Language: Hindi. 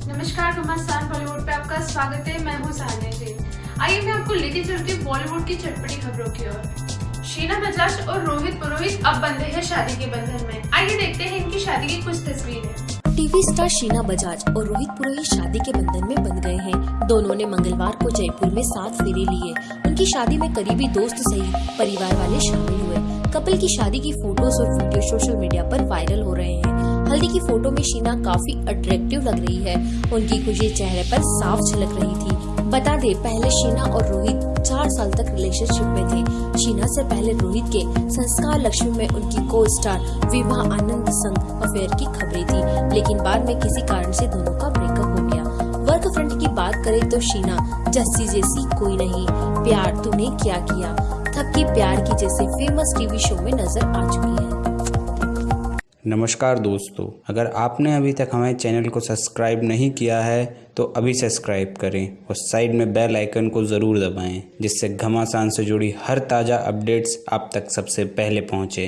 नमस्कार घमासान बॉलीवुड पे आपका स्वागत है। मैं हूँ सानिया जैन आइए मैं आपको लेके चलती हूँ बॉलीवुड की चटपटी खबरों की ओर। शीना बजाज और रोहित पुरोहित अब बंधे हैं शादी के बंधन में। आइए देखते हैं इनकी शादी की कुछ तस्वीरें। टीवी स्टार शीना बजाज और रोहित पुरोहित शादी के बंधन में बंध गए हैं। दोनों ने मंगलवार को जयपुर में सात फेरे लिए। उनकी शादी में करीबी दोस्त सहित परिवार वाले शामिल हुए। कपल की शादी की फ़ोटोज़ और वीडियो सोशल मीडिया पर वायरल हो रहे हैं। हल्दी की फ़ोटो में शीना काफ़ी अट्रैक्टिव लग रही है। उनकी खुशी चेहरे पर साफ़ झलक रही थी। बता दे, पहले शीना और रोहित चार साल तक रिलेशनशिप में थे। शीना से पहले रोहित के संस्कार लक्ष्मी में उनकी को स्टार विवाह आनंद संग अफेयर की खबरें थी। लेकिन बाद में किसी कारण से दोनों का ब्रेकअप हो गया। वर्क फ्रंट की बात करें तो शीना जस्सी जैसी कोई नहीं। प्यार तूने क्या किया? थक प्यार की जैसे फ़ेमस टीवी शो में नज़र आ चुकी है। नमस्कार दोस्तों, अगर आपने अभी तक हमारे चैनल को सब्सक्राइब नहीं किया है तो अभी सब्सक्राइब करें और साइड में बेल आइकन को ज़रूर दबाएँ, जिससे घमासान से जुड़ी हर ताज़ा अपडेट्स आप तक सबसे पहले पहुँचे।